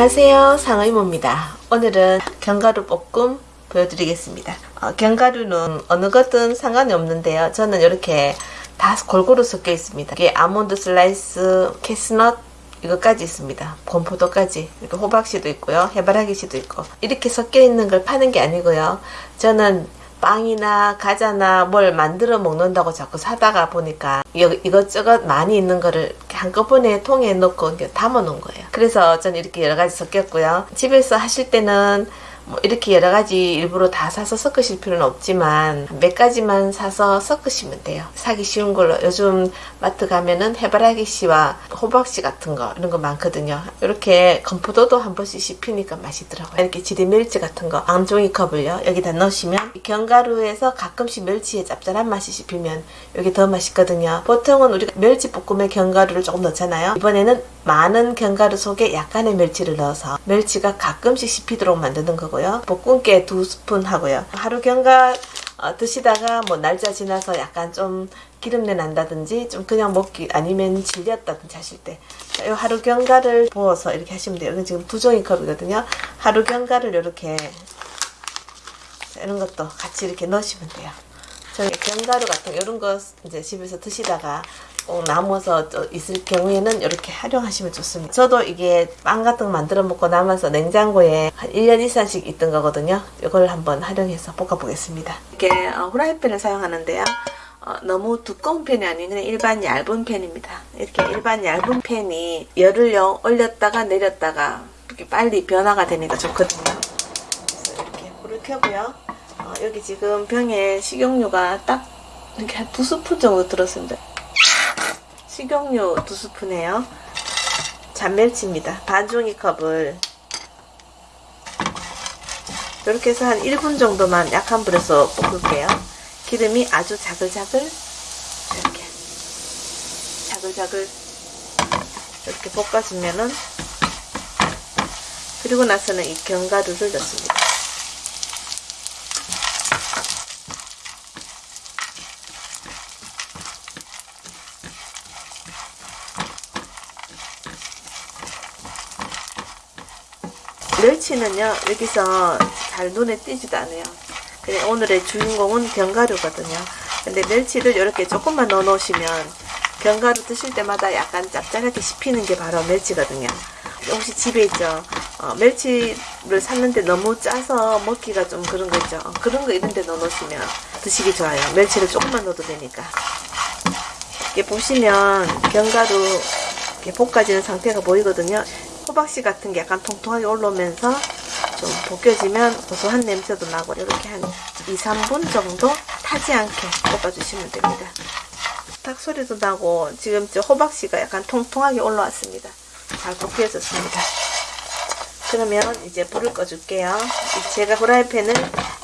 안녕하세요. 상의모입니다. 오늘은 견과류 볶음 보여드리겠습니다. 어, 견과류는 어느 것든 상관이 없는데요. 저는 이렇게 다 골고루 섞여 있습니다. 이게 아몬드 슬라이스, 캐슈넛 이것까지 있습니다. 건포도까지 이렇게 호박씨도 있고요. 해바라기씨도 있고. 이렇게 섞여 있는 걸 파는 게 아니고요. 저는 빵이나 과자나 뭘 만들어 먹는다고 자꾸 사다가 보니까 이것저것 많이 있는 거를 한꺼번에 통에 넣고 담아 놓은 거예요. 그래서 저는 이렇게 여러 가지 섞였고요. 집에서 하실 때는 뭐 이렇게 여러 가지 일부러 다 사서 섞으실 필요는 없지만 몇 가지만 사서 섞으시면 돼요. 사기 쉬운 걸로 요즘 마트 가면은 해바라기 씨와 호박 씨 같은 거 이런 거 많거든요. 이렇게 건포도도 한 번씩 씹히니까 맛있더라고요. 이렇게 지리 멸치 같은 거 앙종이 컵을요 여기다 넣으시면 견과류에서 가끔씩 멸치의 짭짤한 맛이 씹히면 여기 더 맛있거든요. 보통은 우리가 멸치 볶음에 견과류를 조금 넣잖아요. 이번에는 많은 견과류 속에 약간의 멸치를 넣어서 멸치가 가끔씩 씹히도록 만드는 거고요. 볶음깨 두 스푼 하고요. 하루 견과 어, 드시다가 뭐 날짜 지나서 약간 좀 기름내 난다든지 좀 그냥 먹기 아니면 질렸다든지 하실 때 이 하루 견과를 부어서 이렇게 하시면 돼요. 이건 지금 두 종이컵이거든요. 하루 견과를 이렇게 이런 것도 같이 이렇게 넣으시면 돼요. 저희 견과류 같은 이런 거 이제 집에서 드시다가 꼭 남아서 있을 경우에는 이렇게 활용하시면 좋습니다. 저도 이게 빵 같은 거 만들어 먹고 남아서 냉장고에 한 1년 이상씩 있던 거거든요. 이걸 한번 활용해서 볶아 보겠습니다. 이렇게 어, 후라이팬을 사용하는데요. 어, 너무 두꺼운 팬이 아닌 그냥 일반 얇은 팬입니다. 이렇게 일반 얇은 팬이 열을 올렸다가 내렸다가 이렇게 빨리 변화가 되니까 좋거든요. 그래서 이렇게 불을 켜고요. 어, 여기 지금 병에 식용유가 딱 이렇게 한두 스푼 정도 들었습니다. 식용유 두 스푼이에요. 잔멸치입니다. 반 종이컵을 이렇게 해서 한 1분 정도만 약한 불에서 볶을게요. 기름이 아주 자글자글 이렇게 자글자글 이렇게 볶아주면은 그리고 나서는 이 견과류를 넣습니다. 멸치는요 여기서 잘 눈에 띄지도 않아요. 그냥 오늘의 주인공은 견과류거든요. 근데 멸치를 이렇게 조금만 넣어 놓으시면 견과류 드실 때마다 약간 짭짤하게 씹히는 게 바로 멸치거든요. 혹시 집에 있죠? 어, 멸치를 샀는데 너무 짜서 먹기가 좀 그런 거 있죠? 어, 그런 거 이런 데 넣어 놓으시면 드시기 좋아요. 멸치를 조금만 넣어도 되니까. 이렇게 보시면 견과류 이렇게 볶아지는 상태가 보이거든요 호박씨 같은 게 약간 통통하게 올라오면서 좀 벗겨지면 고소한 냄새도 나고 이렇게 한 2, 3분 정도 타지 않게 볶아주시면 됩니다. 탁 소리도 나고 지금 저 호박씨가 약간 통통하게 올라왔습니다. 잘 볶여졌습니다. 그러면 이제 불을 꺼줄게요. 제가 후라이팬을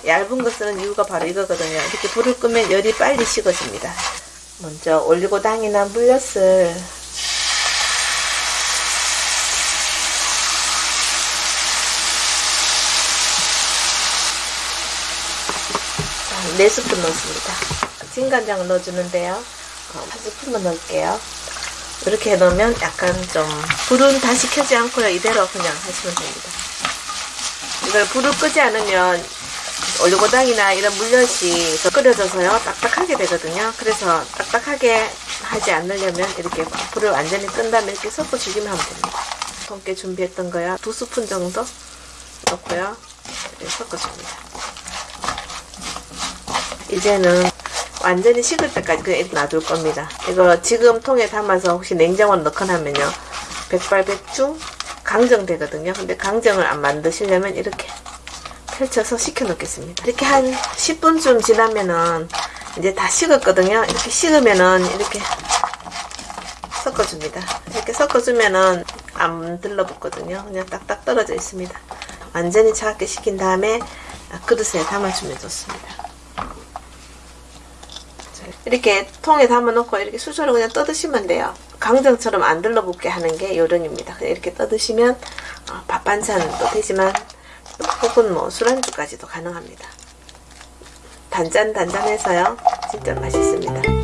얇은 거 쓰는 이유가 바로 이거거든요. 이렇게 불을 끄면 열이 빨리 식어집니다. 먼저 올리고당이나 물엿을 4스푼 넣습니다. 진간장을 넣어주는데요. 어, 한 스푼만 넣을게요. 이렇게 넣으면 약간 좀 불은 다시 켜지 않고요. 이대로 그냥 하시면 됩니다. 이걸 불을 끄지 않으면 올리고당이나 이런 물엿이 끓여져서요 딱딱하게 되거든요 그래서 딱딱하게 하지 않으려면 이렇게 불을 완전히 끈 다음에 이렇게 섞어 주기만 하면 됩니다 통깨 준비했던 거야 두 스푼 정도 넣고요 섞어줍니다 이제는 완전히 식을 때까지 그냥 놔둘 겁니다. 이거 지금 통에 담아서 혹시 냉장고에 넣거나 하면요. 백발백중 강정되거든요. 근데 강정을 안 만드시려면 이렇게 펼쳐서 식혀 놓겠습니다. 이렇게 한 10분쯤 지나면은 이제 다 식었거든요. 이렇게 식으면은 이렇게 섞어줍니다. 이렇게 섞어주면은 안 들러붙거든요. 그냥 딱딱 떨어져 있습니다. 완전히 차갑게 식힌 다음에 그릇에 담아주면 좋습니다. 이렇게 통에 담아놓고 이렇게 수저로 그냥 떠드시면 돼요. 강정처럼 안 들러붙게 하는 게 요령입니다. 이렇게 떠드시면 어, 밥 반찬도 되지만 혹은 뭐 술안주까지도 가능합니다. 단짠단짠해서요. 진짜 맛있습니다.